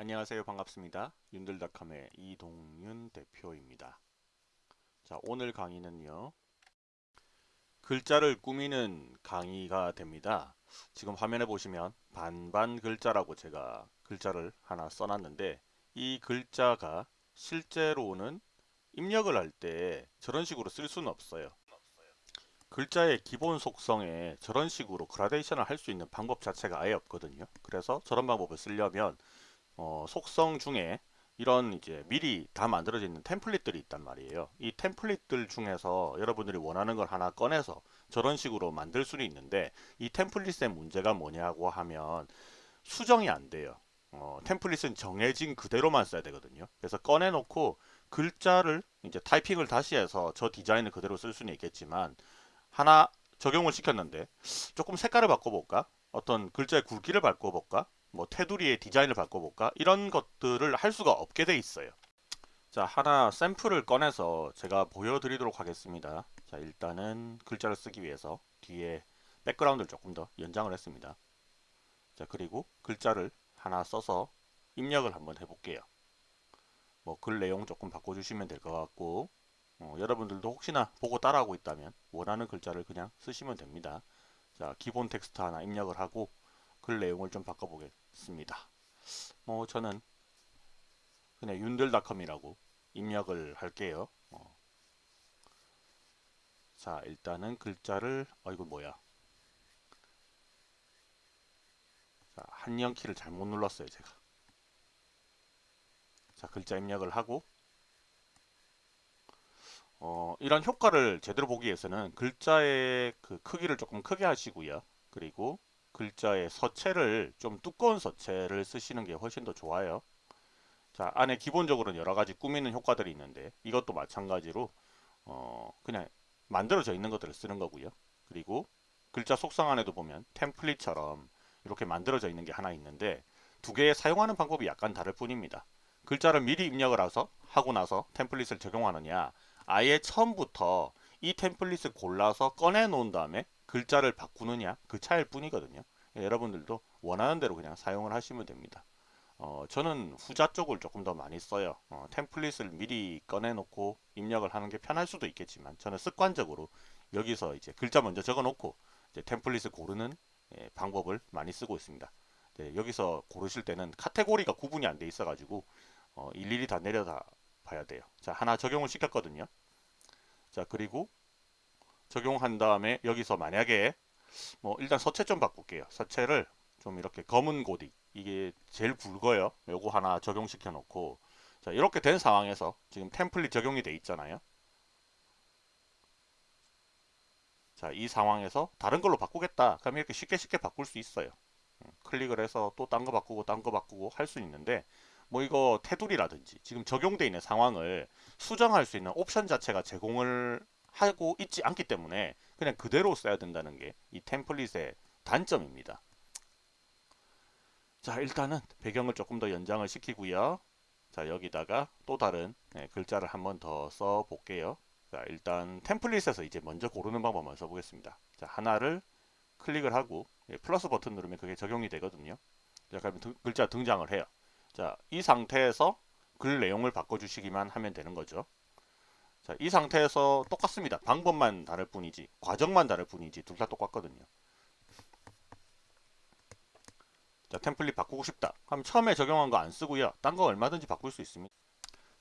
안녕하세요. 반갑습니다. 윤들닷컴의 이동윤 대표입니다. 자 오늘 강의는요. 글자를 꾸미는 강의가 됩니다. 지금 화면에 보시면 반반 글자라고 제가 글자를 하나 써놨는데 이 글자가 실제로는 입력을 할 때 저런 식으로 쓸 수는 없어요. 글자의 기본 속성에 저런 식으로 그라데이션을 할 수 있는 방법 자체가 아예 없거든요. 그래서 저런 방법을 쓰려면 어, 속성 중에 이런 이제 미리 다 만들어져 있는 템플릿들이 있단 말이에요. 이 템플릿들 중에서 여러분들이 원하는 걸 하나 꺼내서 저런 식으로 만들 수는 있는데 이 템플릿의 문제가 뭐냐고 하면 수정이 안 돼요. 어, 템플릿은 정해진 그대로만 써야 되거든요. 그래서 꺼내놓고 글자를 이제 타이핑을 다시 해서 저 디자인을 그대로 쓸 수는 있겠지만 하나 적용을 시켰는데 조금 색깔을 바꿔볼까? 어떤 글자의 굵기를 바꿔볼까? 뭐 테두리의 디자인을 바꿔볼까? 이런 것들을 할 수가 없게 돼 있어요. 자 하나 샘플을 꺼내서 제가 보여드리도록 하겠습니다. 자 일단은 글자를 쓰기 위해서 뒤에 백그라운드를 조금 더 연장을 했습니다. 자 그리고 글자를 하나 써서 입력을 한번 해볼게요. 뭐 글 내용 조금 바꿔주시면 될 것 같고 어, 여러분들도 혹시나 보고 따라하고 있다면 원하는 글자를 그냥 쓰시면 됩니다. 자 기본 텍스트 하나 입력을 하고 글 내용을 좀 바꿔보겠습니다. 뭐 저는 그냥 윤들닷컴이라고 입력을 할게요. 어. 자 일단은 글자를 어이구 뭐야 자 한영 키를 잘못 눌렀어요 제가 자 글자 입력을 하고 어, 이런 효과를 제대로 보기 위해서는 글자의 그 크기를 조금 크게 하시고요 그리고 글자의 서체를 좀 두꺼운 서체를 쓰시는 게 훨씬 더 좋아요. 자 안에 기본적으로는 여러 가지 꾸미는 효과들이 있는데 이것도 마찬가지로 어 그냥 만들어져 있는 것들을 쓰는 거고요. 그리고 글자 속성 안에도 보면 템플릿처럼 이렇게 만들어져 있는 게 하나 있는데 두 개의 사용하는 방법이 약간 다를 뿐입니다. 글자를 미리 입력을 해서 하고 나서 템플릿을 적용하느냐 아예 처음부터 이 템플릿을 골라서 꺼내 놓은 다음에 글자를 바꾸느냐 그 차일 뿐이거든요. 예, 여러분들도 원하는 대로 그냥 사용을 하시면 됩니다. 어, 저는 후자 쪽을 조금 더 많이 써요. 어, 템플릿을 미리 꺼내놓고 입력을 하는 게 편할 수도 있겠지만 저는 습관적으로 여기서 이제 글자 먼저 적어놓고 템플릿을 고르는 예, 방법을 많이 쓰고 있습니다. 네, 여기서 고르실 때는 카테고리가 구분이 안 돼 있어 가지고 어, 일일이 다 내려다 봐야 돼요. 자 하나 적용을 시켰거든요. 자 그리고 적용한 다음에 여기서 만약에 뭐 일단 서체 좀 바꿀게요. 서체를 좀 이렇게 검은 고딕 이게 제일 굵어요. 요거 하나 적용시켜 놓고 자 이렇게 된 상황에서 지금 템플릿 적용이 돼 있잖아요. 자 이 상황에서 다른 걸로 바꾸겠다 그럼 이렇게 쉽게 쉽게 바꿀 수 있어요. 음, 클릭을 해서 또 딴 거 바꾸고 딴 거 바꾸고 할 수 있는데 뭐 이거 테두리라든지 지금 적용돼 있는 상황을 수정할 수 있는 옵션 자체가 제공을 하고 있지 않기 때문에 그냥 그대로 써야 된다는 게 이 템플릿의 단점입니다. 자 일단은 배경을 조금 더 연장을 시키고요. 자 여기다가 또 다른 네, 글자를 한번 더 써 볼게요. 자 일단 템플릿에서 이제 먼저 고르는 방법만 써보겠습니다. 자 하나를 클릭을 하고 예, 플러스 버튼 누르면 그게 적용이 되거든요. 자 그러면 등, 글자 등장을 해요. 자 이 상태에서 글 내용을 바꿔주시기만 하면 되는 거죠. 자, 이 상태에서 똑같습니다. 방법만 다를 뿐이지 과정만 다를 뿐이지 둘 다 똑같거든요. 자 템플릿 바꾸고 싶다. 그럼 처음에 적용한 거 안 쓰고요. 딴 거 얼마든지 바꿀 수 있습니다.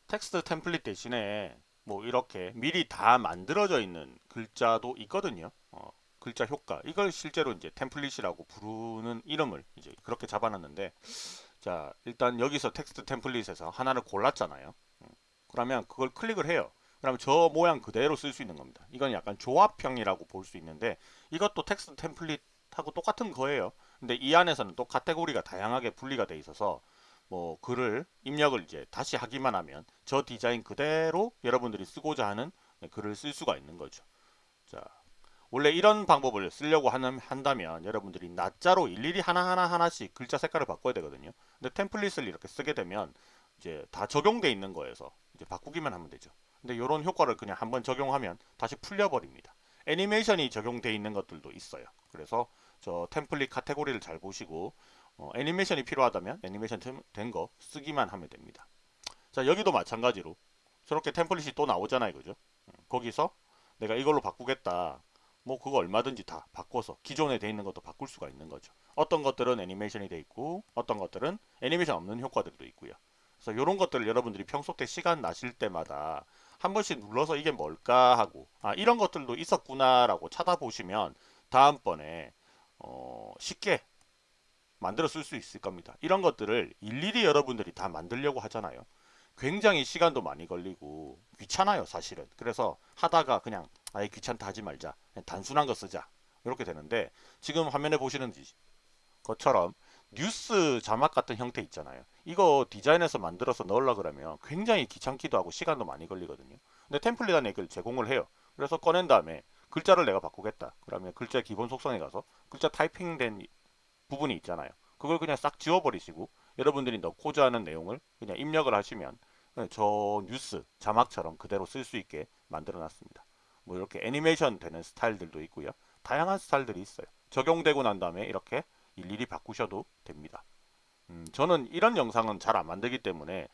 텍스트 template 대신에 뭐 이렇게 미리 다 만들어져 있는 글자도 있거든요. 어, 글자 효과 이걸 실제로 이제 template이라고 부르는 이름을 이제 그렇게 잡아놨는데 자 일단 여기서 텍스트 template에서 하나를 골랐잖아요. 음, 그러면 그걸 클릭을 해요. 그러면 저 모양 그대로 쓸 수 있는 겁니다. 이건 약간 조합형이라고 볼 수 있는데 이것도 텍스트 template하고 똑같은 거예요. 근데 이 안에서는 또 카테고리가 다양하게 분리가 돼 있어서 뭐 글을 입력을 이제 다시 하기만 하면 저 디자인 그대로 여러분들이 쓰고자 하는 글을 쓸 수가 있는 거죠. 자, 원래 이런 방법을 쓰려고 하는, 한다면 여러분들이 낮자로 일일이 하나하나 하나씩 글자 색깔을 바꿔야 되거든요. 근데 템플릿을 이렇게 쓰게 되면 이제 다 적용돼 있는 거에서 이제 바꾸기만 하면 되죠. 근데 이런 효과를 그냥 한번 적용하면 다시 풀려버립니다. 애니메이션이 적용되어 있는 것들도 있어요. 그래서 저 템플릿 카테고리를 잘 보시고 어, 애니메이션이 필요하다면 애니메이션 된 거 쓰기만 하면 됩니다. 자 여기도 마찬가지로 저렇게 템플릿이 또 나오잖아요. 그죠? 음, 거기서 내가 이걸로 바꾸겠다. 뭐 그거 얼마든지 다 바꿔서 기존에 돼 있는 것도 바꿀 수가 있는 거죠. 어떤 것들은 애니메이션이 돼 있고 어떤 것들은 애니메이션 없는 효과들도 있고요. 그래서 이런 것들을 여러분들이 평소 때 시간 나실 때마다 한 번씩 눌러서 이게 뭘까 하고 아 이런 것들도 있었구나 라고 찾아보시면 다음번에 어, 쉽게 만들어 쓸 수 있을 겁니다. 이런 것들을 일일이 여러분들이 다 만들려고 하잖아요. 굉장히 시간도 많이 걸리고 귀찮아요 사실은. 그래서 하다가 그냥 아예 귀찮다 하지 말자. 단순한 거 쓰자. 이렇게 되는데 지금 화면에 보시는 것처럼 뉴스 자막 같은 형태 있잖아요. 이거 디자인해서 만들어서 넣으려 그러면 굉장히 귀찮기도 하고 시간도 많이 걸리거든요. 근데 템플릿 안에 이걸 제공을 해요. 그래서 꺼낸 다음에 글자를 내가 바꾸겠다. 그러면 글자 기본 속성에 가서 글자 타이핑된 부분이 있잖아요. 그걸 그냥 싹 지워버리시고 여러분들이 넣고자 하는 내용을 그냥 입력을 하시면 저 뉴스 자막처럼 그대로 쓸 수 있게 만들어 놨습니다. 뭐 이렇게 애니메이션 되는 스타일들도 있고요. 다양한 스타일들이 있어요. 적용되고 난 다음에 이렇게 일일이 바꾸셔도 됩니다. 음, 저는 이런 영상은 잘 안 만들기 때문에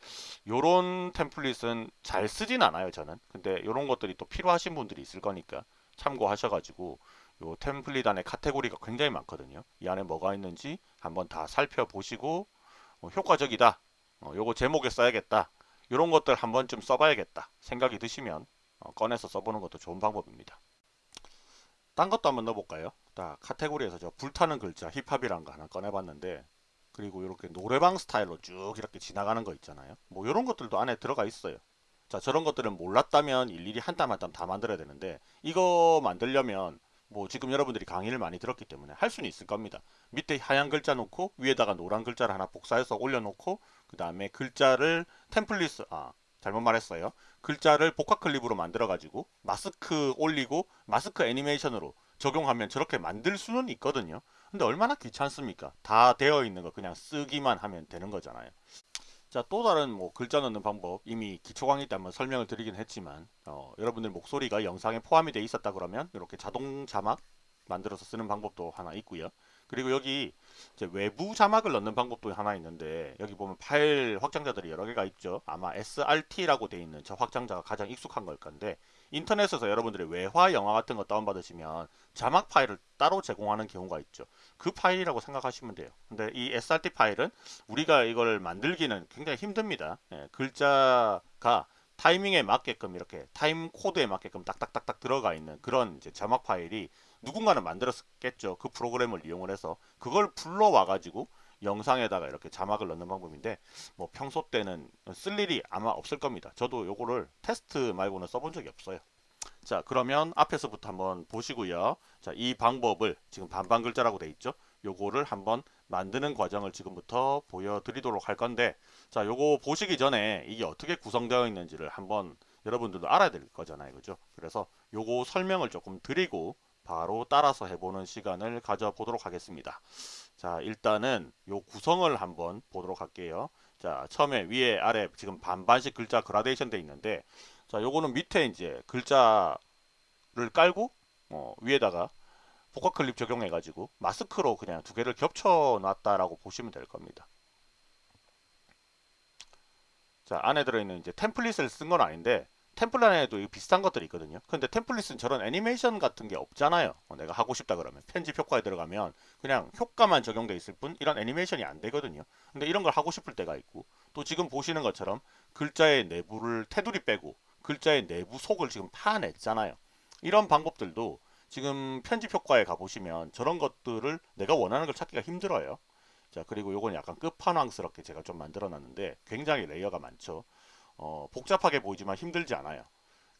이런 템플릿은 잘 쓰진 않아요 저는. 근데 이런 것들이 또 필요하신 분들이 있을 거니까 참고하셔가지고 요 템플릿 안에 카테고리가 굉장히 많거든요. 이 안에 뭐가 있는지 한번 다 살펴보시고 어, 효과적이다. 어, 요거 제목에 써야겠다. 이런 것들 한번 좀 써봐야겠다. 생각이 드시면 어, 꺼내서 써보는 것도 좋은 방법입니다. 딴 것도 한번 넣어볼까요 자 카테고리에서 저 불타는 글자 힙합이란 거 하나 꺼내봤는데 그리고 이렇게 노래방 스타일로 쭉 이렇게 지나가는 거 있잖아요. 뭐 이런 것들도 안에 들어가 있어요. 자 저런 것들은 몰랐다면 일일이 한 땀 한 땀 다 만들어야 되는데 이거 만들려면 뭐 지금 여러분들이 강의를 많이 들었기 때문에 할 수는 있을 겁니다. 밑에 하얀 글자 놓고 위에다가 노란 글자를 하나 복사해서 올려놓고 그 다음에 글자를 템플릿 아 잘못 말했어요. 글자를 복합 클립으로 만들어 가지고 마스크 올리고 마스크 애니메이션으로 적용하면 저렇게 만들 수는 있거든요 근데 얼마나 귀찮습니까? 다 되어 있는 거 그냥 쓰기만 하면 되는 거잖아요. 자, 또 다른 뭐 글자 넣는 방법 이미 기초 강의 때 한번 설명을 드리긴 했지만 어, 여러분들 목소리가 영상에 포함이 되어 있었다 그러면 이렇게 자동 자막 만들어서 쓰는 방법도 하나 있고요. 그리고 여기 외부 자막을 넣는 방법도 하나 있는데 여기 보면 파일 확장자들이 여러 개가 있죠. 아마 SRT라고 되어 있는 저 확장자가 가장 익숙한 걸 건데 인터넷에서 여러분들이 외화 영화 같은 거 다운받으시면 자막 파일을 따로 제공하는 경우가 있죠. 그 파일이라고 생각하시면 돼요. 근데 이 SRT 파일은 우리가 이걸 만들기는 굉장히 힘듭니다. 예, 글자가 타이밍에 맞게끔 이렇게 time code에 맞게끔 딱딱딱딱 들어가 있는 그런 이제 자막 파일이 누군가는 만들었겠죠. 그 프로그램을 이용을 해서 그걸 불러와 가지고 영상에다가 이렇게 자막을 넣는 방법인데 뭐 평소 때는 쓸 일이 아마 없을 겁니다. 저도 요거를 테스트 말고는 써본 적이 없어요. 자 그러면 앞에서부터 한번 보시고요. 자이 방법을 지금 반반 글자라고 돼 있죠. 요거를 한번 만드는 과정을 지금부터 보여드리도록 할 건데 자 요거 보시기 전에 이게 어떻게 구성되어 있는지를 한번 여러분들도 알아야 될 거잖아요. 그죠? 그래서 요거 설명을 조금 드리고 바로 따라서 해보는 시간을 가져보도록 하겠습니다. 자 일단은 요 구성을 한번 보도록 할게요. 자 처음에 위에 아래 지금 반반씩 글자 그라데이션 돼 있는데 자 요거는 밑에 이제 글자를 깔고 어, 위에다가 복합 클립 적용해 가지고 마스크로 그냥 두 개를 겹쳐 놨다라고 보시면 될 겁니다. 자 안에 들어있는 이제 템플릿을 쓴 건 아닌데 템플릿 안에도 비슷한 것들이 있거든요. 근데 템플릿은 저런 애니메이션 같은 게 없잖아요. 어, 내가 하고 싶다 그러면 편집 효과에 들어가면 그냥 효과만 적용돼 있을 뿐 이런 애니메이션이 안 되거든요. 근데 이런 걸 하고 싶을 때가 있고 또 지금 보시는 것처럼 글자의 내부를 테두리 빼고 글자의 내부 속을 지금 파냈잖아요. 이런 방법들도 지금 편집 효과에 가보시면 저런 것들을 내가 원하는 걸 찾기가 힘들어요. 자 그리고 요건 약간 끝판왕스럽게 제가 좀 만들어 놨는데 굉장히 레이어가 많죠. 어, 복잡하게 보이지만 힘들지 않아요.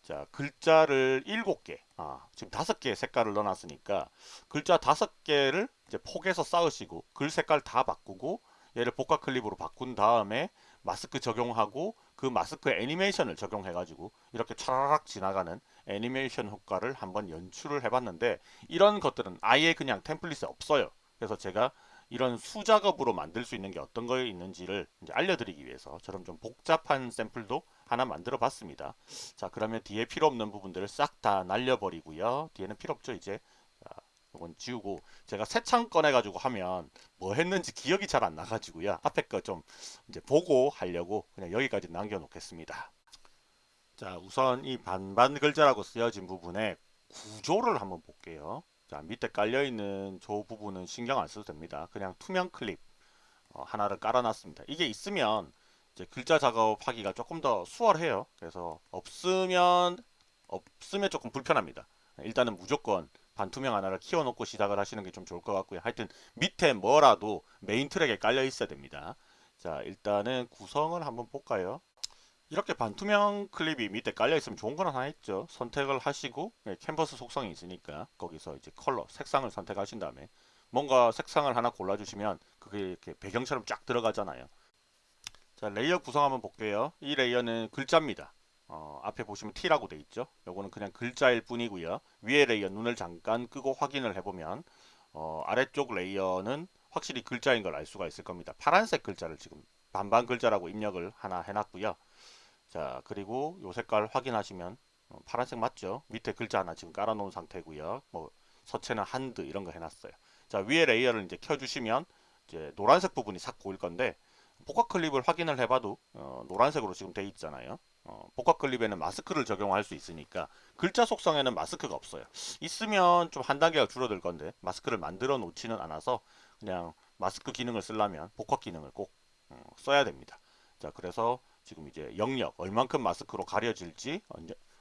자, 글자를 7개, 아, 지금 5개의 색깔을 넣어놨으니까 글자 5개를 이제 폭에서 쌓으시고 글 색깔 다 바꾸고 얘를 복합 클립으로 바꾼 다음에 마스크 적용하고 그 마스크 애니메이션을 적용해 가지고 이렇게 차라락 지나가는 애니메이션 효과를 한번 연출을 해봤는데 이런 것들은 아예 그냥 템플릿에 없어요. 그래서 제가 이런 수작업으로 만들 수 있는 게 어떤 거에 있는지를 알려드리기 위해서 저런 좀 복잡한 샘플도 하나 만들어 봤습니다. 자 그러면 뒤에 필요 없는 부분들을 싹 다 날려버리고요. 뒤에는 필요 없죠 이제. 자, 이건 지우고 제가 새 창 꺼내 가지고 하면 뭐 했는지 기억이 잘 안 나가지고요. 앞에 거 좀 이제 보고 하려고 그냥 여기까지 남겨 놓겠습니다. 자 우선 이 반반 글자라고 쓰여진 부분에 구조를 한번 볼게요. 자 밑에 깔려있는 저 부분은 신경 안 써도 됩니다. 그냥 투명 클립 어, 하나를 깔아놨습니다. 이게 있으면 이제 글자 작업하기가 조금 더 수월해요. 그래서 없으면 없으면 조금 불편합니다. 일단은 무조건 반투명 하나를 키워놓고 시작을 하시는 게 좀 좋을 것 같고요. 하여튼 밑에 뭐라도 메인 트랙에 깔려 있어야 됩니다. 자 일단은 구성을 한번 볼까요? 이렇게 반투명 클립이 밑에 깔려 있으면 좋은 건 하나 있죠. 선택을 하시고 네, 캔버스 속성이 있으니까 거기서 이제 컬러, 색상을 선택하신 다음에 뭔가 색상을 하나 골라주시면 그게 이렇게 배경처럼 쫙 들어가잖아요. 자 layer 구성 한번 볼게요. 이 layer는 글자입니다. 어, 앞에 보시면 T라고 돼 있죠. 요거는 그냥 글자일 뿐이고요. 위에 layer 눈을 잠깐 끄고 확인을 해보면 어, 아래쪽 layer는 확실히 글자인 걸 알 수가 있을 겁니다. 파란색 글자를 지금 반반 글자라고 입력을 하나 해놨고요. 자 그리고 요 색깔 확인하시면 어, 파란색 맞죠? 밑에 글자 하나 지금 깔아 놓은 상태고요. 뭐 서체는 한드 이런 거 해놨어요. 자 위에 layer를 이제 켜주시면 이제 노란색 부분이 싹 보일 건데 복합 클립을 확인을 해봐도 어, 노란색으로 지금 돼 있잖아요. 어, 복합 클립에는 마스크를 적용할 수 있으니까 글자 속성에는 마스크가 없어요. 있으면 좀 한 단계가 줄어들 건데 마스크를 만들어 놓지는 않아서 그냥 마스크 기능을 쓰려면 복합 기능을 꼭 어, 써야 됩니다. 자 그래서 지금 이제 영역 얼만큼 마스크로 가려질지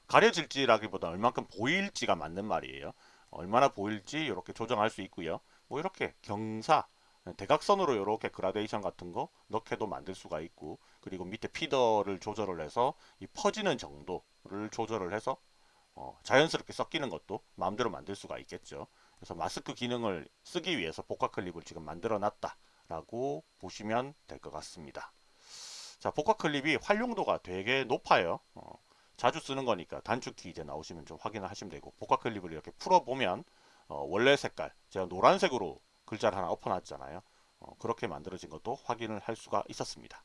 가려질지라기보다 얼만큼 보일지가 맞는 말이에요. 얼마나 보일지 이렇게 조정할 수 있고요. 뭐 이렇게 경사 대각선으로 이렇게 그라데이션 같은 거 넣게도 만들 수가 있고 그리고 밑에 피더를 조절을 해서 이 퍼지는 정도를 조절을 해서 어, 자연스럽게 섞이는 것도 마음대로 만들 수가 있겠죠. 그래서 마스크 기능을 쓰기 위해서 복합 클립을 지금 만들어 놨다 라고 보시면 될 것 같습니다. 자 복합 클립이 활용도가 되게 높아요. 어, 자주 쓰는 거니까 단축 키 이제 나오시면 좀 확인을 하시면 되고 복합 클립을 이렇게 풀어보면 어, 원래 색깔 제가 노란색으로 글자를 하나 엎어놨잖아요. 어, 그렇게 만들어진 것도 확인을 할 수가 있었습니다.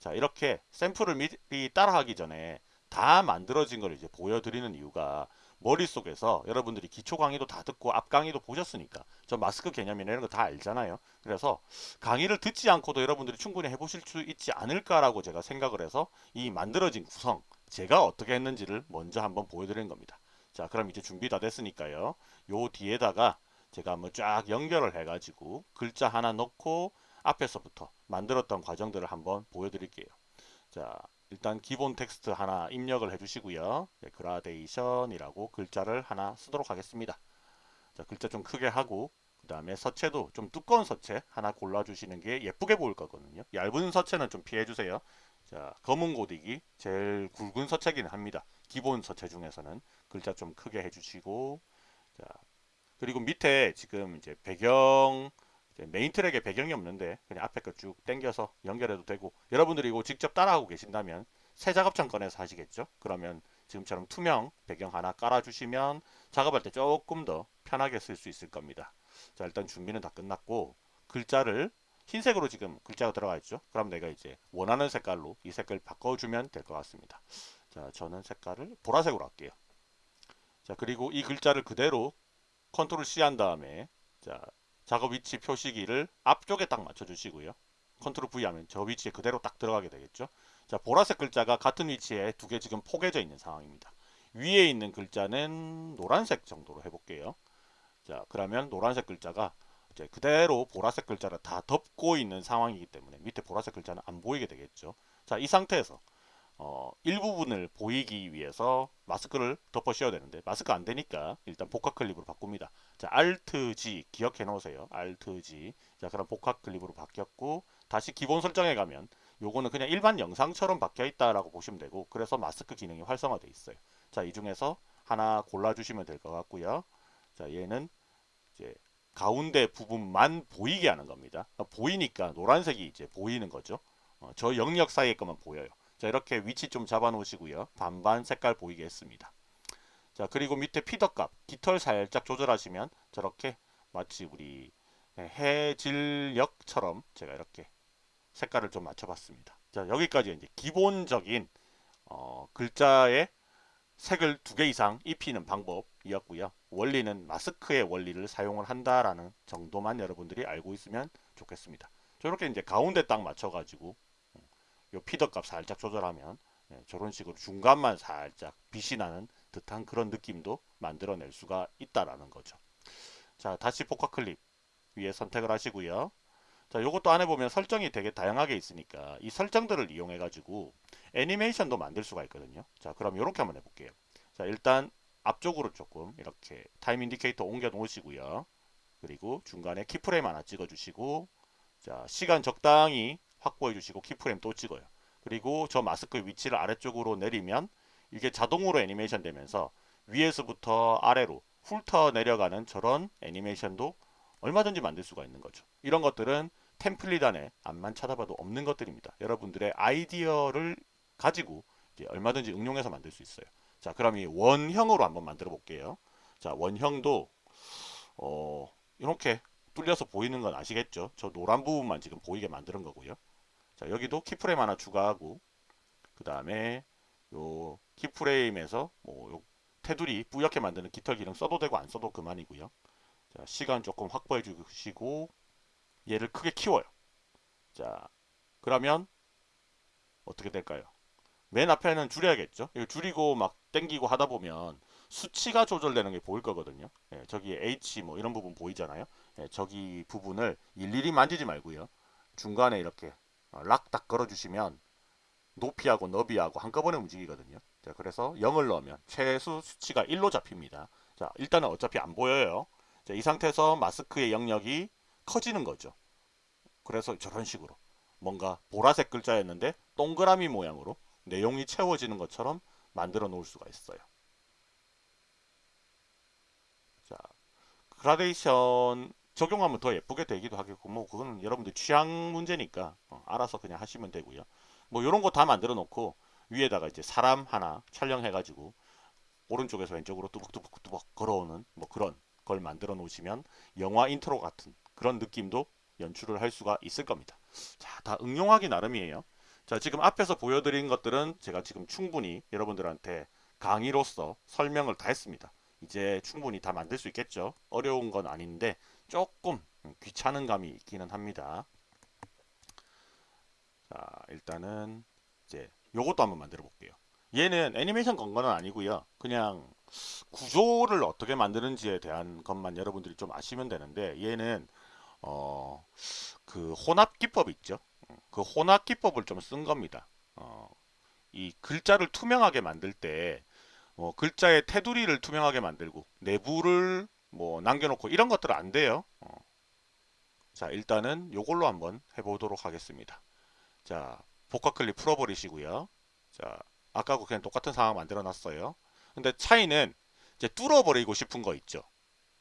자 이렇게 샘플을 미리 따라하기 전에 다 만들어진 걸 이제 보여드리는 이유가 머릿속에서 여러분들이 기초 강의도 다 듣고 앞 강의도 보셨으니까 저 마스크 개념이나 이런 거 다 알잖아요. 그래서 강의를 듣지 않고도 여러분들이 충분히 해보실 수 있지 않을까라고 제가 생각을 해서 이 만들어진 구성 제가 어떻게 했는지를 먼저 한번 보여드리는 겁니다. 자 그럼 이제 준비 다 됐으니까요. 요 뒤에다가 제가 한번 쫙 연결을 해가지고 글자 하나 넣고 앞에서부터 만들었던 과정들을 한번 보여드릴게요. 자 일단 기본 텍스트 하나 입력을 해주시고요. 네, 그라데이션이라고 글자를 하나 쓰도록 하겠습니다. 자, 글자 좀 크게 하고 그 다음에 서체도 좀 두꺼운 서체 하나 골라주시는 게 예쁘게 보일 거거든요. 얇은 서체는 좀 피해주세요. 자, 검은 고딕이 제일 굵은 서체긴 합니다. 기본 서체 중에서는 글자 좀 크게 해주시고 자, 그리고 밑에 지금 이제 배경 메인 트랙에 배경이 없는데 그냥 앞에 거 쭉 당겨서 연결해도 되고 여러분들이 이거 직접 따라하고 계신다면 새 작업창 꺼내서 하시겠죠? 그러면 지금처럼 투명 배경 하나 깔아주시면 작업할 때 조금 더 편하게 쓸 수 있을 겁니다. 자 일단 준비는 다 끝났고 글자를 흰색으로 지금 글자가 들어가 있죠? 그럼 내가 이제 원하는 색깔로 이 색깔 바꿔주면 될 것 같습니다. 자 저는 색깔을 보라색으로 할게요. 자 그리고 이 글자를 그대로 컨트롤 C 한 다음에 자 작업 위치 표시기를 앞쪽에 딱 맞춰주시고요. 컨트롤 V 하면 저 위치에 그대로 딱 들어가게 되겠죠. 자, 보라색 글자가 같은 위치에 두 개 지금 포개져 있는 상황입니다. 위에 있는 글자는 노란색 정도로 해볼게요. 자, 그러면 노란색 글자가 이제 그대로 보라색 글자를 다 덮고 있는 상황이기 때문에 밑에 보라색 글자는 안 보이게 되겠죠. 자, 이 상태에서 어, 일부분을 보이기 위해서 마스크를 덮어 씌워야 되는데 마스크 안 되니까 일단 복합 클립으로 바꿉니다. 자, Alt G 기억해 놓으세요. Alt G. 자, 그럼 복합 클립으로 바뀌었고 다시 기본 설정에 가면 요거는 그냥 일반 영상처럼 바뀌어 있다라고 보시면 되고 그래서 마스크 기능이 활성화되어 있어요. 자, 이 중에서 하나 골라 주시면 될 것 같고요. 자, 얘는 이제 가운데 부분만 보이게 하는 겁니다. 보이니까 노란색이 이제 보이는 거죠. 어, 저 영역 사이에 것만 보여요. 자 이렇게 위치 좀 잡아 놓으시고요. 반반 색깔 보이게 했습니다. 자 그리고 밑에 피더 값 깃털 살짝 조절하시면 저렇게 마치 우리 해질녘처럼 제가 이렇게 색깔을 좀 맞춰봤습니다. 자 여기까지 이제 기본적인 어, 글자의 색을 두 개 이상 입히는 방법이었고요. 원리는 마스크의 원리를 사용을 한다라는 정도만 여러분들이 알고 있으면 좋겠습니다. 저렇게 이제 가운데 딱 맞춰가지고 요 피더 값 살짝 조절하면 예, 저런 식으로 중간만 살짝 빛이 나는 듯한 그런 느낌도 만들어낼 수가 있다라는 거죠. 자 다시 포카 클립 위에 선택을 하시고요. 자 요것도 안에 보면 설정이 되게 다양하게 있으니까 이 설정들을 이용해 가지고 애니메이션도 만들 수가 있거든요. 자 그럼 이렇게 한번 해볼게요. 자 일단 앞쪽으로 조금 이렇게 time indicator 옮겨 놓으시고요. 그리고 중간에 keyframe 하나 찍어 주시고 자 시간 적당히 확보해 주시고 keyframe 또 찍어요. 그리고 저 마스크 위치를 아래쪽으로 내리면 이게 자동으로 애니메이션 되면서 위에서부터 아래로 훑어 내려가는 저런 애니메이션도 얼마든지 만들 수가 있는 거죠. 이런 것들은 템플릿 안에 앞만 찾아봐도 없는 것들입니다. 여러분들의 아이디어를 가지고 얼마든지 응용해서 만들 수 있어요. 자, 그럼 이 원형으로 한번 만들어 볼게요. 자, 원형도 어, 이렇게 뚫려서 보이는 건 아시겠죠? 저 노란 부분만 지금 보이게 만드는 거고요. 자, 여기도 키프레임 하나 추가하고 그 다음에 요 키프레임에서 뭐 테두리 뿌옇게 만드는 깃털 기능 써도 되고 안 써도 그만이고요. 자, 시간 조금 확보해 주시고 얘를 크게 키워요. 자, 그러면 어떻게 될까요? 맨 앞에는 줄여야겠죠. 이거 줄이고 막 땡기고 하다 보면 수치가 조절되는 게 보일 거거든요. 예, 저기 H 뭐 이런 부분 보이잖아요. 예, 저기 부분을 일일이 만지지 말고요. 중간에 이렇게 어, 락딱 걸어주시면 높이하고 너비하고 한꺼번에 움직이거든요. 자, 그래서 0을 넣으면 최소 수치가 1로 잡힙니다. 자, 일단은 어차피 안 보여요. 자, 이 상태에서 마스크의 영역이 커지는 거죠. 그래서 저런 식으로 뭔가 보라색 글자였는데 동그라미 모양으로 내용이 채워지는 것처럼 만들어 놓을 수가 있어요. 자, 그라데이션 적용하면 더 예쁘게 되기도 하겠고 뭐 그건 여러분들 취향 문제니까 어, 알아서 그냥 하시면 되고요. 뭐 이런 거 다 만들어 놓고 위에다가 이제 사람 하나 촬영해 가지고 오른쪽에서 왼쪽으로 뚜벅뚜벅뚜벅 걸어오는 뭐 그런 걸 만들어 놓으시면 영화 인트로 같은 그런 느낌도 연출을 할 수가 있을 겁니다. 자, 다 응용하기 나름이에요. 자, 지금 앞에서 보여드린 것들은 제가 지금 충분히 여러분들한테 강의로서 설명을 다 했습니다. 이제 충분히 다 만들 수 있겠죠. 어려운 건 아닌데 조금 귀찮은 감이 있기는 합니다. 자, 일단은 이제 요것도 한번 만들어 볼게요. 얘는 애니메이션 건 거는 아니고요. 그냥 구조를 어떻게 만드는지에 대한 것만 여러분들이 좀 아시면 되는데 얘는 어, 그 혼합 기법 있죠. 그 혼합 기법을 좀 쓴 겁니다. 어, 이 글자를 투명하게 만들 때 어, 글자의 테두리를 투명하게 만들고 내부를 뭐 남겨놓고 이런 것들은 안 돼요. 어. 자 일단은 요걸로 한번 해보도록 하겠습니다. 자 복합 클립 풀어버리시고요. 자 아까하고 그냥 똑같은 상황 만들어 놨어요. 근데 차이는 이제 뚫어버리고 싶은 거 있죠.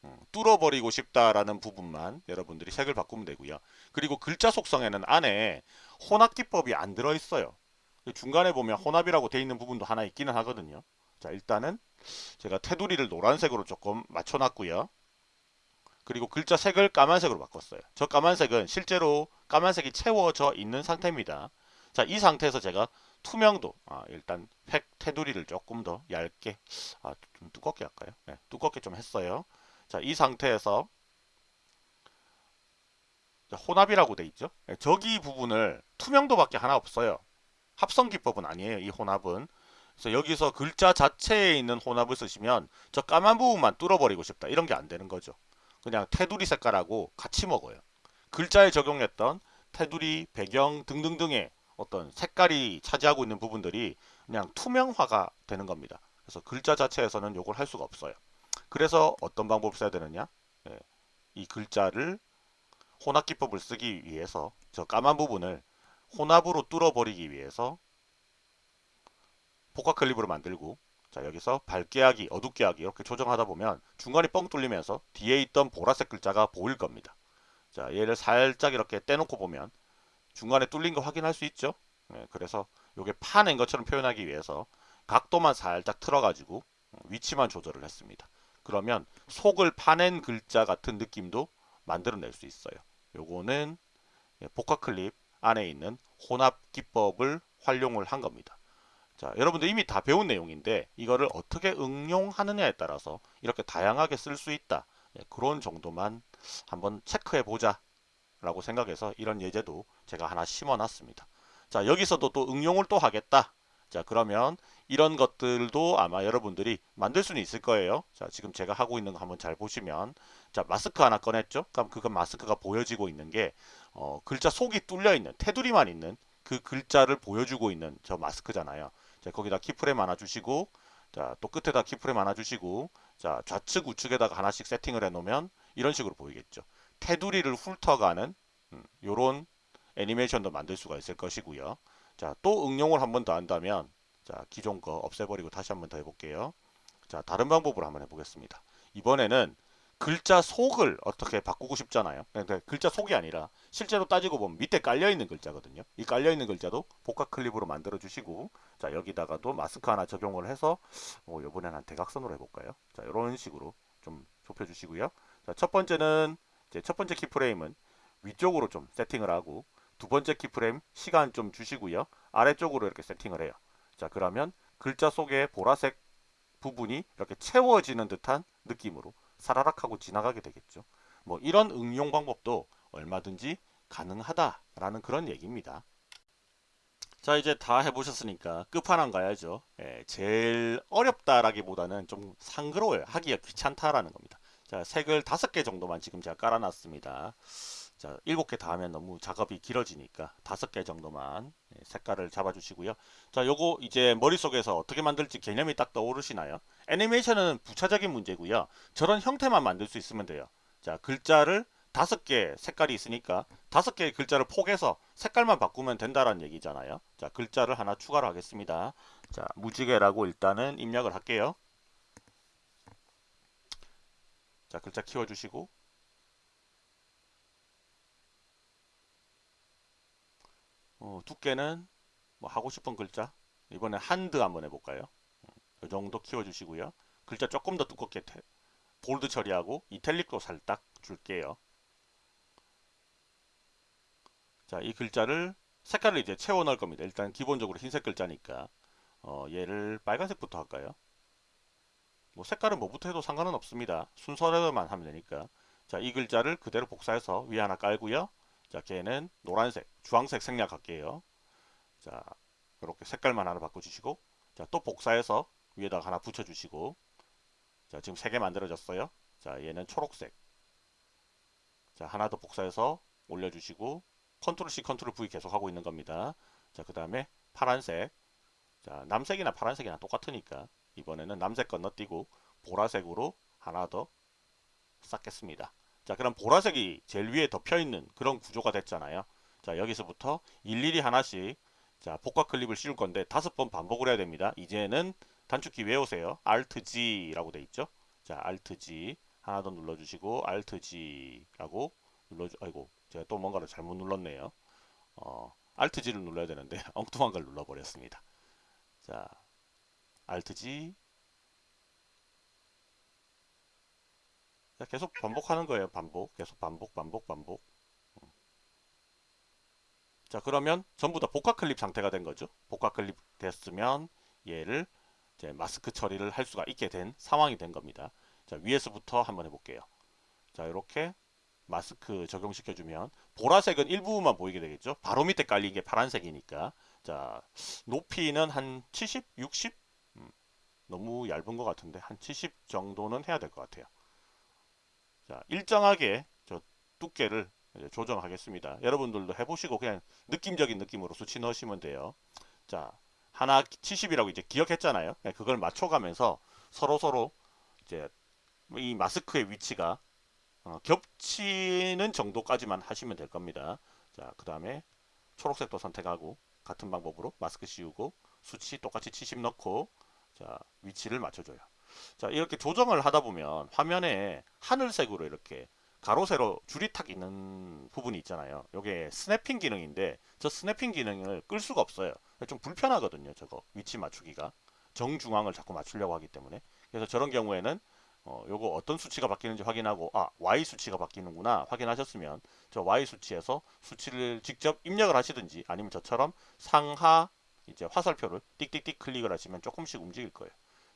음, 뚫어버리고 싶다라는 부분만 여러분들이 색을 바꾸면 되고요. 그리고 글자 속성에는 안에 혼합 기법이 안 들어있어요. 중간에 보면 혼합이라고 되어 있는 부분도 하나 있기는 하거든요. 자 일단은 제가 테두리를 노란색으로 조금 맞춰놨고요. 그리고 글자 색을 까만색으로 바꿨어요. 저 까만색은 실제로 까만색이 채워져 있는 상태입니다. 자, 이 상태에서 제가 투명도, 아, 일단 팩 테두리를 조금 더 얇게, 아, 좀 두껍게 할까요? 네, 두껍게 좀 했어요. 자, 이 상태에서 혼합이라고 돼 있죠. 네, 저기 부분을 투명도밖에 하나 없어요. 합성 기법은 아니에요. 이 혼합은. 그래서 여기서 글자 자체에 있는 혼합을 쓰시면 저 까만 부분만 뚫어버리고 싶다. 이런 게 안 되는 거죠. 그냥 테두리 색깔하고 같이 먹어요. 글자에 적용했던 테두리, 배경 등등등의 어떤 색깔이 차지하고 있는 부분들이 그냥 투명화가 되는 겁니다. 그래서 글자 자체에서는 이걸 할 수가 없어요. 그래서 어떤 방법을 써야 되느냐? 예, 이 글자를 혼합 기법을 쓰기 위해서 저 까만 부분을 혼합으로 뚫어버리기 위해서 복합 클립으로 만들고 자 여기서 밝게 하기 어둡게 하기 이렇게 조정하다 보면 중간이 뻥 뚫리면서 뒤에 있던 보라색 글자가 보일 겁니다. 자 얘를 살짝 이렇게 떼놓고 보면 중간에 뚫린 거 확인할 수 있죠? 네, 그래서 이게 파낸 것처럼 표현하기 위해서 각도만 살짝 틀어 가지고 위치만 조절을 했습니다. 그러면 속을 파낸 글자 같은 느낌도 만들어낼 수 있어요. 요거는 복합 클립 안에 있는 혼합 기법을 활용을 한 겁니다 자, 여러분들 이미 다 배운 내용인데 이거를 어떻게 응용하느냐에 따라서 이렇게 다양하게 쓸 수 있다. 예, 그런 정도만 한번 체크해 보자 라고 생각해서 이런 예제도 제가 하나 심어 놨습니다. 자, 여기서도 또 응용을 또 하겠다. 자, 그러면 이런 것들도 아마 여러분들이 만들 수는 있을 거예요. 자, 지금 제가 하고 있는 거 한번 잘 보시면 자, 마스크 하나 꺼냈죠? 그럼 그건 마스크가 보여지고 있는 게 어, 글자 속이 뚫려 있는 테두리만 있는 그 글자를 보여주고 있는 저 마스크잖아요. 자, 거기다 키프레임 하나 주시고 자, 또 끝에다 키프레임 하나 주시고 자, 좌측 우측에다가 하나씩 세팅을 해 놓으면 이런 식으로 보이겠죠. 테두리를 훑어가는 음, 요런 애니메이션도 만들 수가 있을 것이고요. 자, 또 응용을 한 번 더 한다면 자, 기존 거 없애버리고 다시 한 번 더 해볼게요. 자, 다른 방법으로 한번 해보겠습니다. 이번에는 글자 속을 어떻게 바꾸고 싶잖아요. 근데 글자 속이 아니라 실제로 따지고 보면 밑에 깔려 있는 글자거든요. 이 깔려 있는 글자도 복합 클립으로 만들어 주시고 자 여기다가도 마스크 하나 적용을 해서 어, 이번에는 한 대각선으로 해볼까요? 자 이런 식으로 좀 좁혀 주시고요. 자 첫 번째는 이제 첫 번째 keyframe은 위쪽으로 좀 세팅을 하고 두 번째 keyframe 시간 좀 주시고요. 아래쪽으로 이렇게 세팅을 해요. 자 그러면 글자 속에 보라색 부분이 이렇게 채워지는 듯한 느낌으로 사라락 하고 지나가게 되겠죠. 뭐 이런 응용 방법도 얼마든지 가능하다라는 그런 얘기입니다. 자 이제 다 해보셨으니까 끝판왕 가야죠. 예, 제일 어렵다라기보다는 좀 상그러워요. 하기가 귀찮다라는 겁니다. 자 색을 다섯 개 정도만 지금 제가 깔아놨습니다. 자, 일곱 개 다 하면 너무 작업이 길어지니까 다섯 개 정도만 예, 색깔을 잡아주시고요. 자, 요거 이제 머릿속에서 어떻게 만들지 개념이 딱 떠오르시나요? 애니메이션은 부차적인 문제고요. 저런 형태만 만들 수 있으면 돼요. 자, 글자를 다섯 개 색깔이 있으니까 다섯 개의 글자를 포개서 색깔만 바꾸면 된다라는 얘기잖아요. 자, 글자를 하나 추가로 하겠습니다. 자, 무지개라고 일단은 입력을 할게요. 자, 글자 키워주시고 어, 두께는 뭐 하고 싶은 글자 이번에 한드 한번 해볼까요? 이 음, 정도 키워주시고요. 글자 조금 더 두껍게 태, 볼드 처리하고 이탈릭도 살짝 줄게요. 자, 이 글자를 색깔을 이제 채워 넣을 겁니다. 일단 기본적으로 흰색 글자니까 어, 얘를 빨간색부터 할까요? 뭐 색깔은 뭐부터 해도 상관은 없습니다. 순서대로만 하면 되니까 자, 이 글자를 그대로 복사해서 위에 하나 깔고요. 자, 걔는 노란색, 주황색 생략할게요. 자, 이렇게 색깔만 하나 바꿔주시고, 자, 또 복사해서 위에다가 하나 붙여주시고, 자, 지금 세 개 만들어졌어요. 자, 얘는 초록색. 자, 하나 더 복사해서 올려주시고, 컨트롤 C, 컨트롤 V 계속 하고 있는 겁니다. 자, 그 다음에 파란색. 자, 남색이나 파란색이나 똑같으니까 이번에는 남색 건너뛰고 보라색으로 하나 더 쌓겠습니다. 자 그럼 보라색이 제일 위에 덮여 있는 그런 구조가 됐잖아요 자 여기서부터 일일이 하나씩 자 복각 클립을 씌울 건데 다섯 번 반복을 해야 됩니다 이제는 단축키 외우세요 Alt G 라고 돼 있죠 자 Alt G 하나 더 눌러주시고 Alt G 라고 눌러주 아이고 제가 또 뭔가를 잘못 눌렀네요 어, Alt G를 눌러야 되는데 엉뚱한 걸 눌러버렸습니다 자 Alt G 계속 반복하는 거예요. 반복. 계속 반복, 반복, 반복. 음. 자, 그러면 전부 다 복각 클립 상태가 된 거죠. 복각 클립 됐으면 얘를 이제 마스크 처리를 할 수가 있게 된 상황이 된 겁니다. 자, 위에서부터 한번 해볼게요. 자, 이렇게 마스크 적용시켜주면 보라색은 일부분만 보이게 되겠죠. 바로 밑에 깔린 게 파란색이니까. 자, 높이는 한 70, 60? 음, 너무 얇은 것 같은데 한 70 정도는 해야 될 것 같아요. 자, 일정하게 저 두께를 조정하겠습니다. 여러분들도 해보시고 그냥 느낌적인 느낌으로 수치 넣으시면 돼요. 자, 하나 70이라고 이제 기억했잖아요. 그걸 맞춰가면서 서로 서로 이제 이 마스크의 위치가 어, 겹치는 정도까지만 하시면 될 겁니다. 자, 그 다음에 초록색도 선택하고 같은 방법으로 마스크 씌우고 수치 똑같이 70 넣고 자 위치를 맞춰줘요. 자 이렇게 조정을 하다 보면 화면에 하늘색으로 이렇게 가로 세로 줄이 탁 있는 부분이 있잖아요 요게 snapping 기능인데 저 snapping 기능을 끌 수가 없어요 좀 불편하거든요 저거. 위치 맞추기가. 정중앙을 자꾸 맞추려고 하기 때문에. 그래서 저런 경우에는 어, 요거 어떤 수치가 바뀌는지 확인하고 아 Y 수치가 바뀌는구나 확인하셨으면 저 Y 수치에서 수치를 직접 입력을 하시든지 아니면 저처럼 상하 이제 화살표를 띡띡띡 클릭을 하시면 조금씩 움직일 거예요.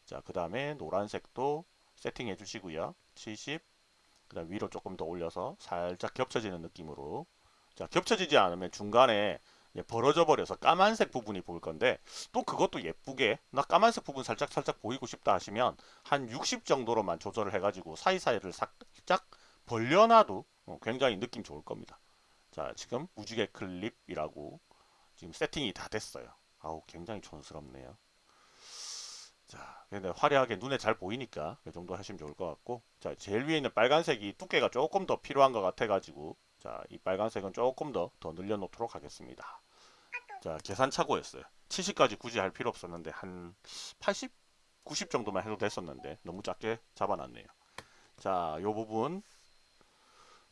자, 그 다음에 노란색도 세팅해 주시고요. 70, 그 다음 위로 조금 더 올려서 살짝 겹쳐지는 느낌으로. 자, 겹쳐지지 않으면 중간에 벌어져 버려서 까만색 부분이 보일 건데 또 그것도 예쁘게 나 까만색 부분 살짝 살짝 보이고 싶다 하시면 한 60 정도로만 조절을 해가지고 사이사이를 살짝 벌려놔도 어, 굉장히 느낌 좋을 겁니다. 자 지금 무지개 클립이라고 지금 세팅이 다 됐어요. 아우 굉장히 촌스럽네요. 자 근데 화려하게 눈에 잘 보이니까 이 정도 하시면 좋을 것 같고 자 제일 위에 있는 빨간색이 두께가 조금 더 필요한 것 같아 가지고 자, 이 빨간색은 조금 더, 더 늘려놓도록 하겠습니다. 자, 계산착오였어요. 70까지 굳이 할 필요 없었는데, 한 80, 90 정도만 해도 됐었는데, 너무 작게 잡아놨네요. 자, 요 부분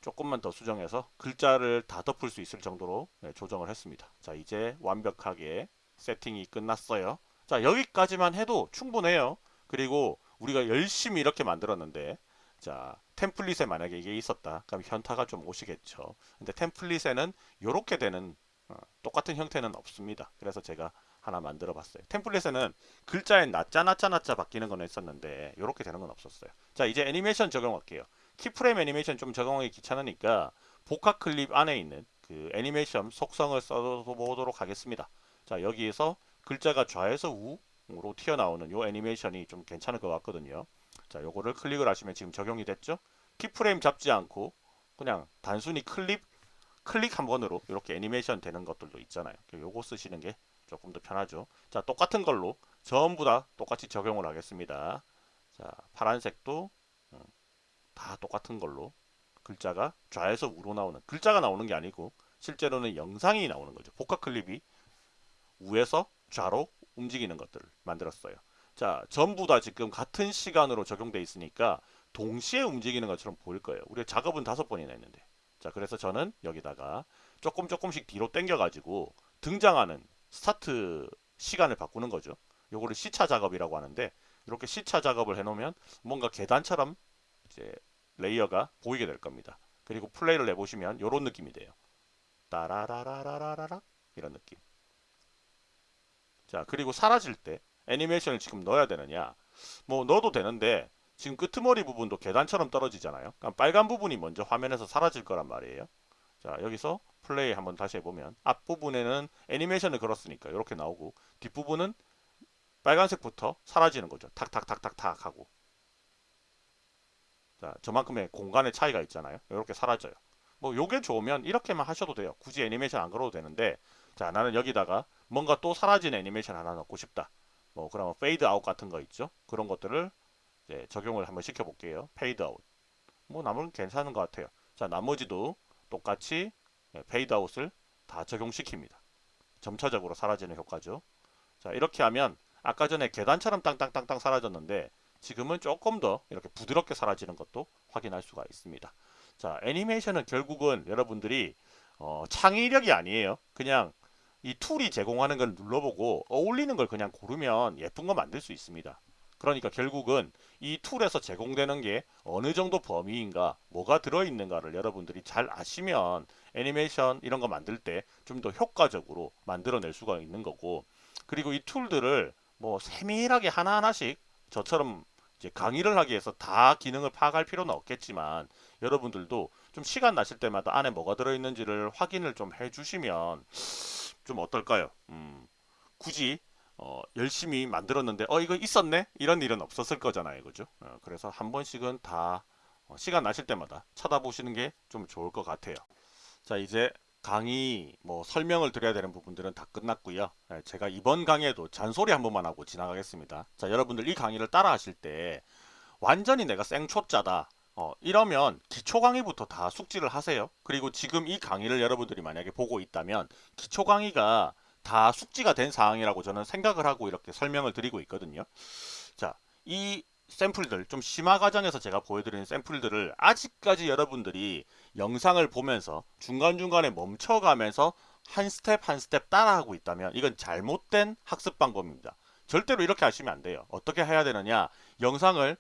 조금만 더 수정해서 글자를 다 덮을 수 있을 정도로 네, 조정을 했습니다. 자, 이제 완벽하게 세팅이 끝났어요. 자, 여기까지만 해도 충분해요. 그리고 우리가 열심히 이렇게 만들었는데, 자, 템플릿에 만약에 이게 있었다. 그럼 현타가 좀 오시겠죠. 근데 템플릿에는 이렇게 되는 어, 똑같은 형태는 없습니다. 그래서 제가 하나 만들어 봤어요. 템플릿에는 글자에 낱자 낱자 낱자 바뀌는 건 있었는데 이렇게 되는 건 없었어요. 자 이제 애니메이션 적용할게요. keyframe 애니메이션 좀 적용하기 귀찮으니까 복합 클립 안에 있는 그 애니메이션 속성을 써보도록 하겠습니다. 자 여기에서 글자가 좌에서 우로 튀어나오는 요 애니메이션이 좀 괜찮을 것 같거든요. 자, 요거를 클릭을 하시면 지금 적용이 됐죠? keyframe 잡지 않고 그냥 단순히 클릭 클릭 한 번으로 이렇게 애니메이션 되는 것들도 있잖아요. 요거 쓰시는 게 조금 더 편하죠. 자, 똑같은 걸로 전부 다 똑같이 적용을 하겠습니다. 자, 파란색도 음, 다 똑같은 걸로 글자가 좌에서 우로 나오는 글자가 나오는 게 아니고 실제로는 영상이 나오는 거죠. 복합 클립이 우에서 좌로 움직이는 것들을 만들었어요. 자, 전부 다 지금 같은 시간으로 적용돼 있으니까 동시에 움직이는 것처럼 보일 거예요. 우리 작업은 다섯 번이나 했는데. 자, 그래서 저는 여기다가 조금 조금씩 뒤로 당겨 가지고 등장하는 스타트 시간을 바꾸는 거죠. 요거를 시차 작업이라고 하는데 이렇게 시차 작업을 해 놓으면 뭔가 계단처럼 이제 레이어가 보이게 될 겁니다. 그리고 플레이를 해 보시면 이런 느낌이 돼요. 따라라라라라라 이런 느낌. 자, 그리고 사라질 때 애니메이션을 지금 넣어야 되느냐. 뭐 넣어도 되는데 지금 끄트머리 부분도 계단처럼 떨어지잖아요. 그럼 빨간 부분이 먼저 화면에서 사라질 거란 말이에요. 자 여기서 플레이 한번 다시 해보면 앞부분에는 애니메이션을 걸었으니까 이렇게 나오고 뒷부분은 빨간색부터 사라지는 거죠. 탁탁탁탁탁 하고. 자 저만큼의 공간의 차이가 있잖아요. 이렇게 사라져요. 뭐 요게 좋으면 이렇게만 하셔도 돼요. 굳이 애니메이션 안 걸어도 되는데 자 나는 여기다가 뭔가 또 사라진 애니메이션 하나 넣고 싶다 뭐 그러면 페이드 아웃 같은 거 있죠. 그런 것들을 적용을 한번 시켜 볼게요. 페이드 아웃. 뭐 나머지는 괜찮은 것 같아요. 자 나머지도 똑같이 페이드 아웃을 다 적용시킵니다. 점차적으로 사라지는 효과죠. 자 이렇게 하면 아까 전에 계단처럼 땅땅땅땅 사라졌는데 지금은 조금 더 이렇게 부드럽게 사라지는 것도 확인할 수가 있습니다. 자 애니메이션은 결국은 여러분들이 어, 창의력이 아니에요. 그냥 이 툴이 제공하는 걸 눌러보고 어울리는 걸 그냥 고르면 예쁜 거 만들 수 있습니다. 그러니까 결국은 이 툴에서 제공되는 게 어느 정도 범위인가 뭐가 들어있는가를 여러분들이 잘 아시면 애니메이션 이런 거 만들 때 좀 더 효과적으로 만들어낼 수가 있는 거고 그리고 이 툴들을 뭐 세밀하게 하나하나씩 저처럼 이제 강의를 하기 위해서 다 기능을 파악할 필요는 없겠지만 여러분들도 좀 시간 나실 때마다 안에 뭐가 들어있는지를 확인을 좀 해주시면 좀 어떨까요? 음, 굳이 어, 열심히 만들었는데 어 이거 있었네? 이런 일은 없었을 거잖아요. 그죠? 어, 그래서 한 번씩은 다 어, 시간 나실 때마다 찾아보시는 게 좀 좋을 것 같아요. 자 이제 강의 뭐 설명을 드려야 되는 부분들은 다 끝났고요. 네, 제가 이번 강의에도 잔소리 한 번만 하고 지나가겠습니다. 자 여러분들 이 강의를 따라 하실 때 완전히 내가 생초짜다 어, 이러면 기초 강의부터 다 숙지를 하세요. 그리고 지금 이 강의를 여러분들이 만약에 보고 있다면 기초 강의가 다 숙지가 된 사항이라고 저는 생각을 하고 이렇게 설명을 드리고 있거든요. 자, 이 샘플들 좀 심화 과정에서 제가 보여드리는 샘플들을 아직까지 여러분들이 영상을 보면서 중간중간에 멈춰가면서 한 스텝 한 스텝 따라하고 있다면 이건 잘못된 학습 방법입니다. 절대로 이렇게 하시면 안 돼요. 어떻게 해야 되느냐 영상을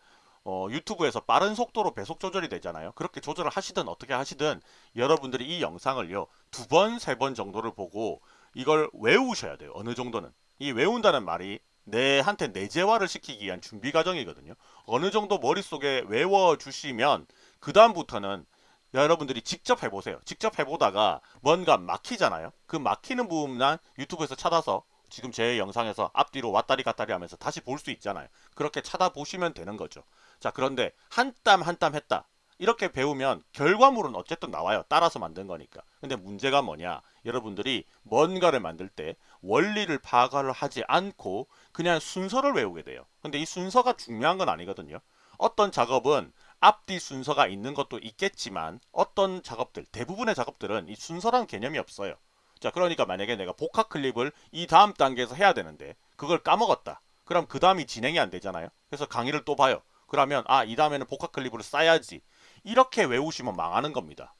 어, 유튜브에서 빠른 속도로 배속 조절이 되잖아요. 그렇게 조절을 하시든 어떻게 하시든 여러분들이 이 영상을요. 두 번, 세 번 정도를 보고 이걸 외우셔야 돼요. 어느 정도는. 이 외운다는 말이 내한테 내재화를 시키기 위한 준비 과정이거든요. 어느 정도 머릿속에 외워주시면 그 다음부터는 여러분들이 직접 해보세요. 직접 해보다가 뭔가 막히잖아요. 그 막히는 부분만 유튜브에서 찾아서 지금 제 영상에서 앞뒤로 왔다리 갔다리 하면서 다시 볼 수 있잖아요. 그렇게 찾아보시면 되는 거죠. 자 그런데 한 땀 한 땀 했다. 이렇게 배우면 결과물은 어쨌든 나와요. 따라서 만든 거니까. 근데 문제가 뭐냐? 여러분들이 뭔가를 만들 때 원리를 파악을 하지 않고 그냥 순서를 외우게 돼요. 근데 이 순서가 중요한 건 아니거든요. 어떤 작업은 앞뒤 순서가 있는 것도 있겠지만 어떤 작업들, 대부분의 작업들은 이 순서라는 개념이 없어요. 자, 그러니까 만약에 내가 복합 클립을 이 다음 단계에서 해야 되는데 그걸 까먹었다. 그럼 그 다음이 진행이 안 되잖아요. 그래서 강의를 또 봐요. 그러면 아, 이 다음에는 복합 클립으로 싸야지. 이렇게 외우시면 망하는 겁니다.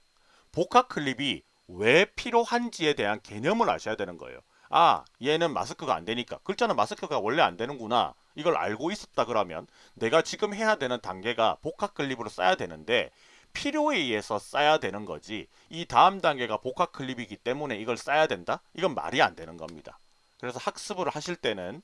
복합 클립이 왜 필요한지에 대한 개념을 아셔야 되는 거예요. 아 얘는 마스크가 안 되니까 글자는 마스크가 원래 안 되는구나 이걸 알고 있었다 그러면 내가 지금 해야 되는 단계가 복합 클립으로 싸야 되는데 필요에 의해서 써야 되는 거지 이 다음 단계가 복합 클립이기 때문에 이걸 써야 된다? 이건 말이 안 되는 겁니다. 그래서 학습을 하실 때는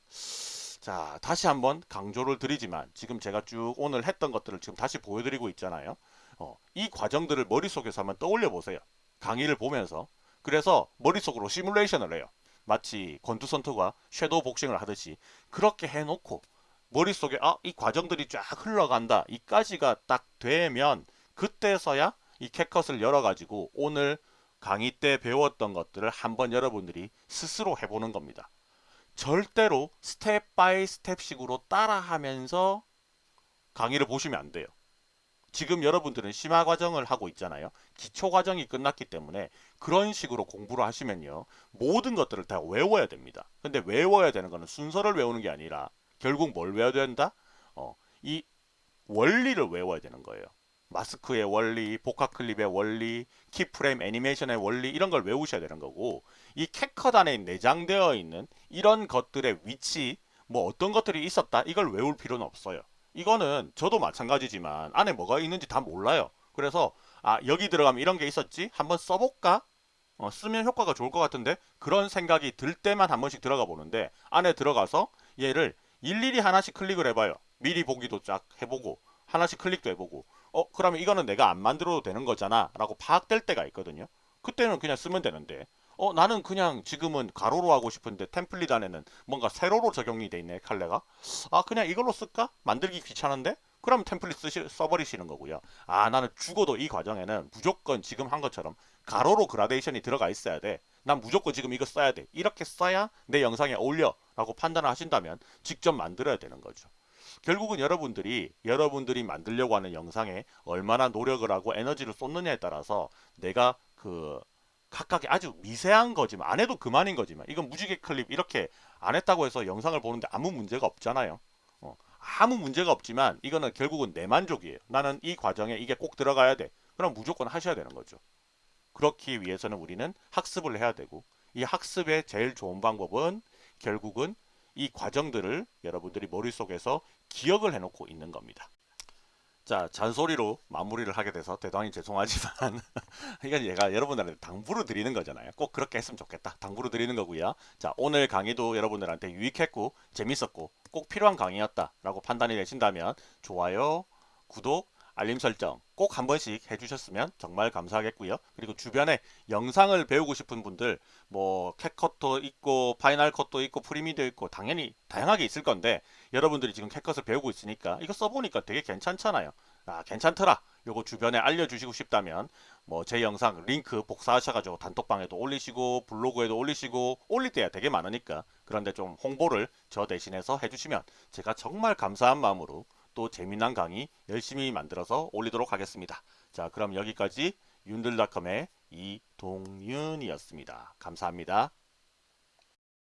자 다시 한번 강조를 드리지만 지금 제가 쭉 오늘 했던 것들을 지금 다시 보여드리고 있잖아요. 어, 이 과정들을 머릿속에서 한번 떠올려 보세요. 강의를 보면서 그래서 머릿속으로 시뮬레이션을 해요. 마치 권투선수가 섀도우 복싱을 하듯이 그렇게 해놓고 머릿속에 아 이 과정들이 쫙 흘러간다 이까지가 딱 되면 그때서야 이 CapCut을 열어가지고 오늘 강의 때 배웠던 것들을 한번 여러분들이 스스로 해보는 겁니다. 절대로 step by step식으로 따라하면서 강의를 보시면 안 돼요. 지금 여러분들은 심화 과정을 하고 있잖아요. 기초 과정이 끝났기 때문에 그런 식으로 공부를 하시면요. 모든 것들을 다 외워야 됩니다. 근데 외워야 되는 거는 순서를 외우는 게 아니라 결국 뭘 외워야 된다? 어, 이 원리를 외워야 되는 거예요. 마스크의 원리, 복합 클립의 원리, 키프레임 애니메이션의 원리 이런 걸 외우셔야 되는 거고 이 안에 내장되어 있는 이런 것들의 위치 뭐 어떤 것들이 있었다 이걸 외울 필요는 없어요. 이거는 저도 마찬가지지만 안에 뭐가 있는지 다 몰라요. 그래서 아 여기 들어가면 이런 게 있었지? 한번 써볼까? 어, 쓰면 효과가 좋을 것 같은데 그런 생각이 들 때만 한 번씩 들어가 보는데 안에 들어가서 얘를 일일이 하나씩 클릭을 해봐요. 미리 보기도 쫙 해보고 하나씩 클릭도 해보고 어 그러면 이거는 내가 안 만들어도 되는 거잖아. 라고 파악될 때가 있거든요. 그때는 그냥 쓰면 되는데. 어 나는 그냥 지금은 가로로 하고 싶은데 템플릿 안에는 뭔가 세로로 적용이 돼 있네 칼레가. 아 그냥 이걸로 쓸까? 만들기 귀찮은데? 그럼 템플릿 쓰시, 써버리시는 거고요. 아 나는 죽어도 이 과정에는 무조건 지금 한 것처럼 가로로 그라데이션이 들어가 있어야 돼난 무조건 지금 이거 써야 돼. 이렇게 써야 내 영상에 어울려. 라고 판단을 하신다면 직접 만들어야 되는 거죠 결국은 여러분들이 여러분들이 만들려고 하는 영상에 얼마나 노력을 하고 에너지를 쏟느냐에 따라서 내가 그 각각의 아주 미세한 거지만 안 해도 그만인 거지만 이건 무지개 클립 이렇게 안 했다고 해서 영상을 보는데 아무 문제가 없잖아요. 어, 아무 문제가 없지만 이거는 결국은 내 만족이에요. 나는 이 과정에 이게 꼭 들어가야 돼. 그럼 무조건 하셔야 되는 거죠. 그렇기 위해서는 우리는 학습을 해야 되고 이 학습의 제일 좋은 방법은 결국은 이 과정들을 여러분들이 머릿속에서 기억을 해놓고 있는 겁니다. 자 잔소리로 마무리를 하게 돼서 대단히 죄송하지만 이건 얘가 여러분들한테 당부를 드리는 거잖아요. 꼭 그렇게 했으면 좋겠다. 당부를 드리는 거고요. 자 오늘 강의도 여러분들한테 유익했고 재밌었고 꼭 필요한 강의였다 라고 판단이 되신다면 좋아요 구독 알림 설정 꼭 한 번씩 해주셨으면 정말 감사하겠고요. 그리고 주변에 영상을 배우고 싶은 분들 뭐 CapCut도 있고 Final Cut도 있고 Premiere도 있고 당연히 다양하게 있을 건데 여러분들이 지금 CapCut을 배우고 있으니까 이거 써보니까 되게 괜찮잖아요. 아 괜찮더라. 요거 주변에 알려주시고 싶다면 뭐 제 영상 링크 복사하셔가지고 단톡방에도 올리시고 블로그에도 올리시고 올릴 때야 되게 많으니까 그런데 좀 홍보를 저 대신해서 해주시면 제가 정말 감사한 마음으로 또 재미난 강의 열심히 만들어서 올리도록 하겠습니다. 자 그럼 여기까지 윤들닷컴의 이동윤이었습니다. 감사합니다.